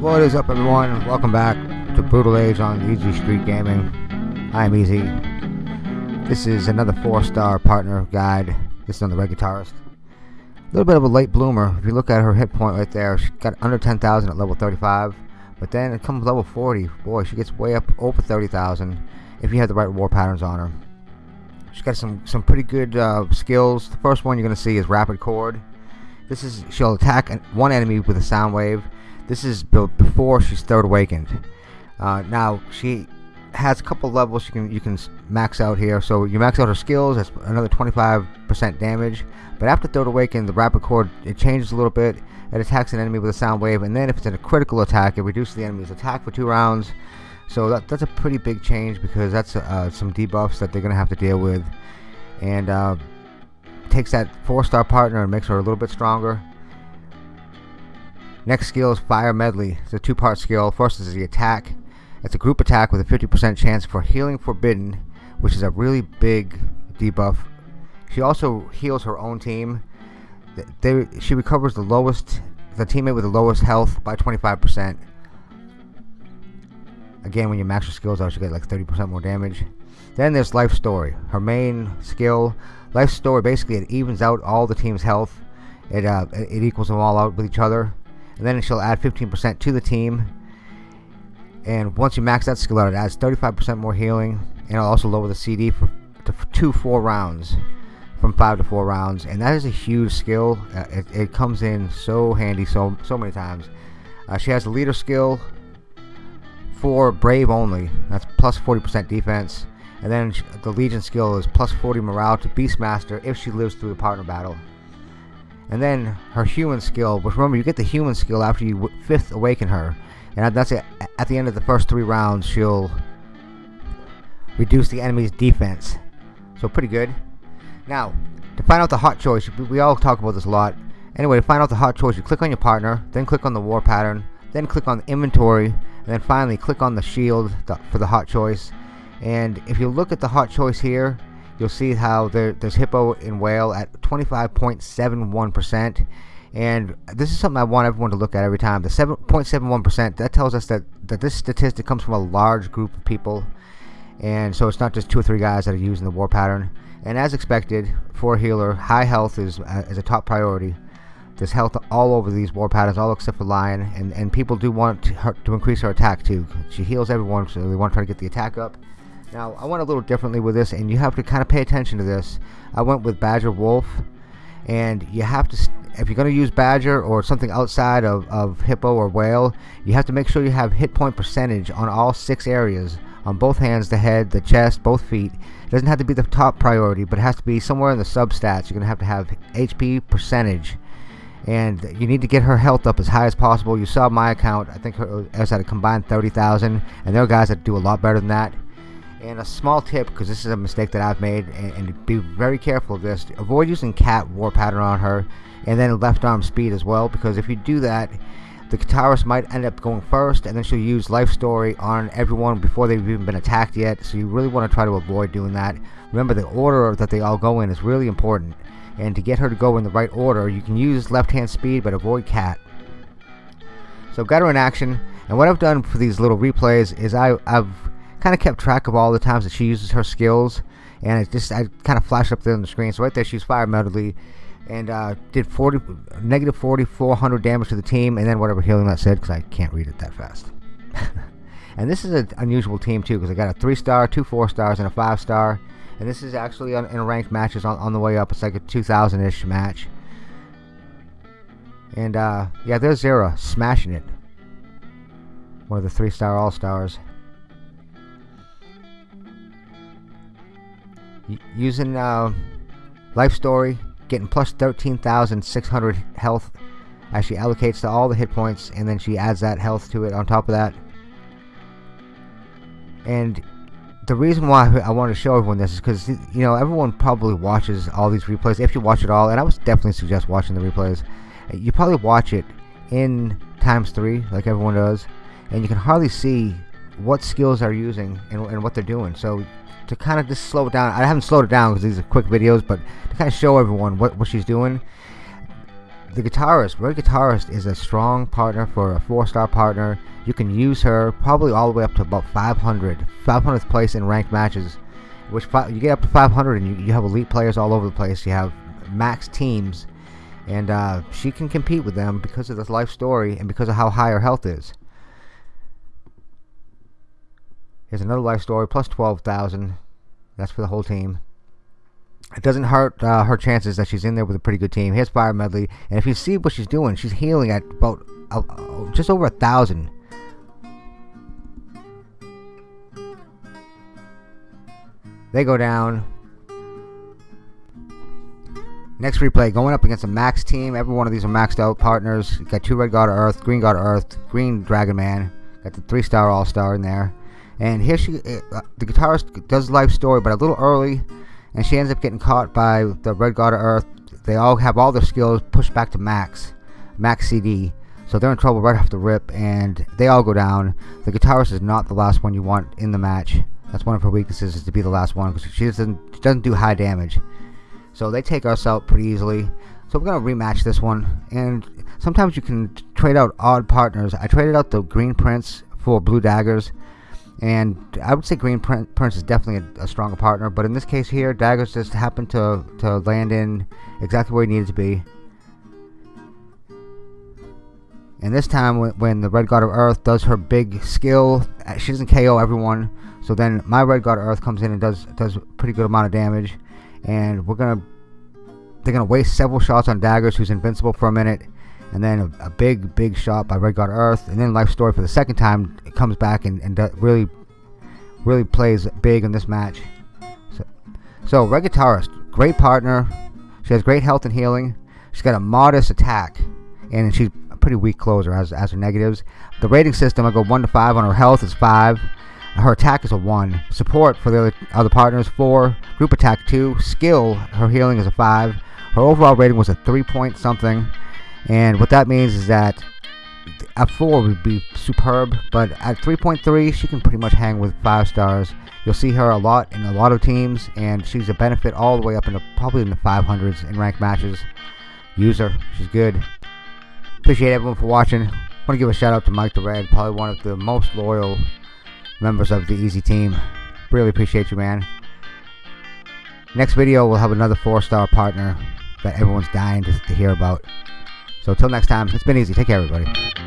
What is up everyone? Welcome back to Brutal Age on Easy Street Gaming. I'm Easy. This is another 4-star partner guide. This is on the Red Guitarist. A little bit of a late bloomer. If you look at her hit point right there, she got under 10,000 at level 35. But then it comes level 40. Boy, she gets way up over 30,000 if you have the right war patterns on her. She's got some, some pretty good uh, skills. The first one you're going to see is Rapid Chord. This is she'll attack one enemy with a sound wave this is built before she's third awakened. Uh, now she has a couple levels you can you can max out here. So you max out her skills. That's another 25% damage. But after third awakened, the rapid chord it changes a little bit. It attacks an enemy with a sound wave, and then if it's in a critical attack, it reduces the enemy's attack for two rounds. So that, that's a pretty big change because that's uh, some debuffs that they're gonna have to deal with, and uh, takes that four-star partner and makes her a little bit stronger. Next skill is Fire Medley. It's a two-part skill. First is the attack. It's a group attack with a 50% chance for Healing Forbidden, which is a really big debuff. She also heals her own team. They, she recovers the lowest, the teammate with the lowest health by 25%. Again, when you max your skills out, you get like 30% more damage. Then there's Life Story. Her main skill, Life Story, basically it evens out all the team's health. It, uh, it equals them all out with each other and then she'll add 15% to the team. And once you max that skill out it adds 35% more healing. And it'll also lower the CD for to two four rounds from five to four rounds. And that is a huge skill. Uh, it, it, comes in so handy so so many times. Uh, she has a leader skill for brave only. That's plus 40% defense. And then the legion skill is plus 40 morale to beastmaster if she lives through the partner battle and then her human skill, which remember you get the human skill after you fifth awaken her. And that's it. At the end of the first three rounds, she'll reduce the enemy's defense. So pretty good. Now, to find out the hot choice, we all talk about this a lot. Anyway, to find out the hot choice, you click on your partner, then click on the war pattern, then click on the inventory, and then finally click on the shield for the hot choice. And if you look at the hot choice here, you'll see how there, there's hippo in whale at 25.71% and this is something I want everyone to look at every time. The 7.71% that tells us that that this statistic comes from a large group of people. And so it's not just two or three guys that are using the war pattern. And as expected for healer high health is, uh, is a top priority. There's health all over these war patterns all except for lion. And, and people do want to, her, to increase her attack too. She heals everyone so they want to try to get the attack up now, I went a little differently with this, and you have to kind of pay attention to this. I went with Badger Wolf, and you have to, if you're going to use Badger or something outside of, of Hippo or Whale, you have to make sure you have hit point percentage on all six areas on both hands, the head, the chest, both feet. It doesn't have to be the top priority, but it has to be somewhere in the substats. You're going to have to have HP percentage. And you need to get her health up as high as possible. You saw my account. I think her, uh, I was at a combined 30,000. And there are guys that do a lot better than that. And a small tip, because this is a mistake that I've made, and, and, be very careful of this, avoid using cat war pattern on her, and then left arm speed as well, because if you do that, the guitarist might end up going first, and then she'll use life story on everyone before they've even been attacked yet, so you really want to try to avoid doing that. Remember, the order that they all go in is really important, and to get her to go in the right order, you can use left hand speed, but avoid cat. So got her in action, and what I've done for these little replays is I, I've kind of kept track of all the times that she uses her skills and it just I kind of flashed up there on the screen. So right there she's fire medley and uh, did 40 negative 4400 damage to the team and then whatever healing that said because I can't read it that fast. And this is an unusual team too because I got a three star two four stars and a five star and this is actually on, in ranked matches on, on the way up. It's like a 2000 ish match. And uh, yeah there's Zera smashing it. One of the three star all stars using uh, life story getting plus 13,600 health. As she allocates to all the hit points and then she adds that health to it on top of that. And the reason why I want to show everyone this is because you know everyone probably watches all these replays if you watch it all and I would definitely suggest watching the replays. You probably watch it in times three like everyone does and you can hardly see what skills they're using and, and what they're doing. So to kind of just slow it down. I haven't slowed it down because these are quick videos, but to kind of show everyone what, what she's doing. the guitarist, Red Guitarist, is a strong partner for a four-star partner. You can use her probably all the way up to about 500, 500th place in ranked matches. Which you get up to 500, and you, you have elite players all over the place. You have max teams, and uh, she can compete with them because of this life story and because of how high her health is. Here's another life story, plus 12,000. That's for the whole team. It doesn't hurt uh, her chances that she's in there with a pretty good team. Here's Fire Medley, and if you see what she's doing, she's healing at about uh, uh, just over a thousand. They go down. Next replay, going up against a max team. Every one of these are maxed out partners. got two Red God of Earth, Green God of Earth, Green Dragon Man. Got the three star All Star in there. And here she, uh, the guitarist does life story, but a little early, and she ends up getting caught by the Red God of Earth. They all have all their skills pushed back to max, max CD. So they're in trouble right off the rip, and they all go down. The guitarist is not the last one you want in the match. That's one of her weaknesses is to be the last one because she doesn't she doesn't do high damage. So they take us out pretty easily. So we're gonna rematch this one, and sometimes you can trade out odd partners. I traded out the Green Prince for Blue Daggers and I would say Green Prince is definitely a, a, stronger partner, but in this case here, Daggers just happened to, to land in exactly where he needed to be. And this time, when, when the Red God of Earth does her big skill, uh, she doesn't KO everyone. So then my Red God of Earth comes in and does does a pretty good amount of damage. And we're gonna they're gonna waste several shots on Daggers, who's invincible for a minute and then a, a, big, big shot by Red God Earth, and then Life Story for the second time. It comes back and, and really, really plays big in this match. So, so Red Guitarist, great partner. She has great health and healing. She's got a modest attack, and she's a pretty weak closer as, as her negatives. The rating system, I go 1 to 5 on her health is 5. Her attack is a 1. Support for the other, other partners, 4. Group attack, 2. Skill, her healing is a 5. Her overall rating was a 3 point something. And what that means is that at 4 would be superb, but at 3.3 she can pretty much hang with 5 stars. You'll see her a lot in a lot of teams, and she's a benefit all the way up into probably in the 500s in ranked matches. Use her, she's good. Appreciate everyone for watching. want to give a shout out to Mike the Red, probably one of the most loyal members of the Easy team. Really appreciate you, man. Next video, we'll have another 4-star partner that everyone's dying to, to hear about. So until next time, it's been easy. Take care, everybody.